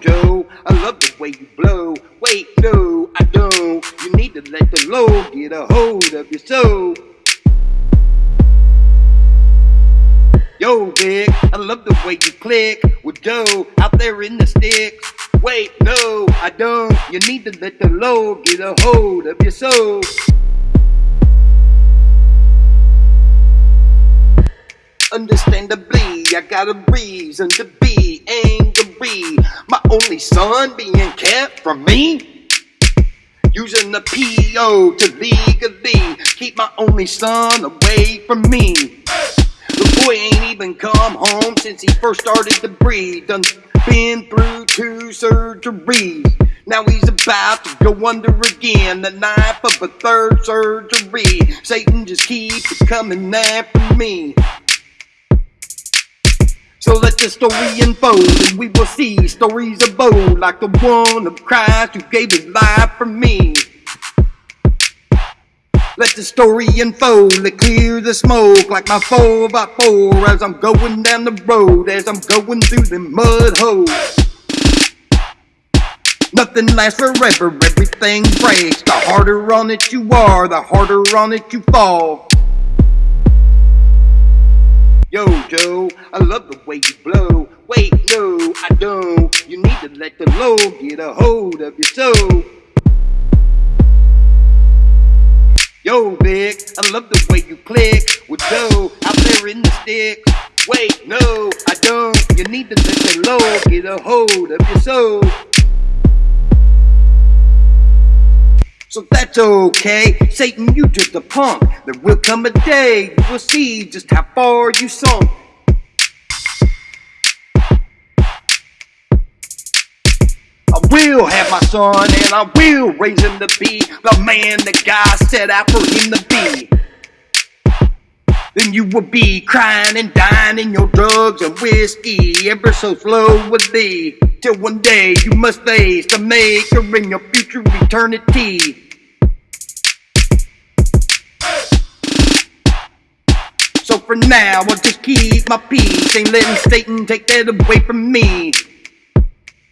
Joe, I love the way you blow. Wait, no, I don't. You need to let the Lord get a hold of your soul. Yo, Vic, I love the way you click with Joe out there in the sticks. Wait, no, I don't. You need to let the Lord get a hold of your soul. Understandably, I got a reason to be angry. My only son being kept from me. Using the PO to legally keep my only son away from me. The boy ain't even come home since he first started to breathe. Done been through two surgeries. Now he's about to go under again. The knife of a third surgery. Satan just keeps coming after me. So let the story unfold, and we will see stories of old, like the one of Christ who gave his life for me. Let the story unfold, let clear the smoke like my 4 by 4 as I'm going down the road, as I'm going through the mud holes. Nothing lasts forever, everything breaks. The harder on it you are, the harder on it you fall. Yo, Joe, I love the way you blow. Wait, no, I don't. You need to let the Lord get a hold of your soul. Yo, Vic, I love the way you click with Joe out there in the sticks. Wait, no, I don't. You need to let the Lord get a hold of your soul. So that's okay. Satan, you just a punk. There will come a day you will see just how far you sunk. I will have my son and I will raise him to be the man that God set out for him to be. Then you will be crying and dying in your drugs and whiskey, ever so slow with thee. Till one day you must face the maker in your future eternity. For now, I'll just keep my peace. Ain't letting Satan take that away from me.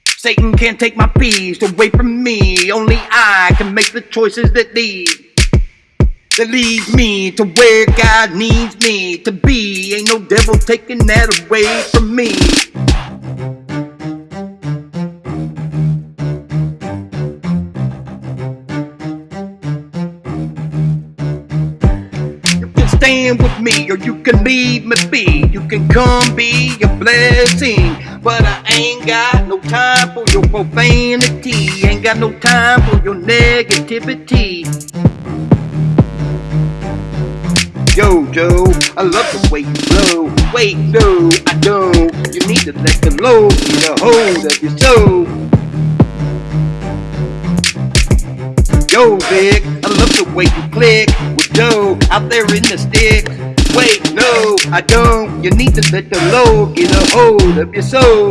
Satan can't take my peace away from me. Only I can make the choices that lead. That leads me to where God needs me to be. Ain't no devil taking that away from me. Stand with me or you can leave me be. You can come be a blessing. But I ain't got no time for your profanity. Ain't got no time for your negativity. Yo, Joe, I love the way you blow. Wait, no, I don't. You need to let the Lord get a hold of your soul. Yo, Vic, I love the way you click Joe out there in the sticks. Wait, no, I don't. You need to let the Lord get a hold of your soul.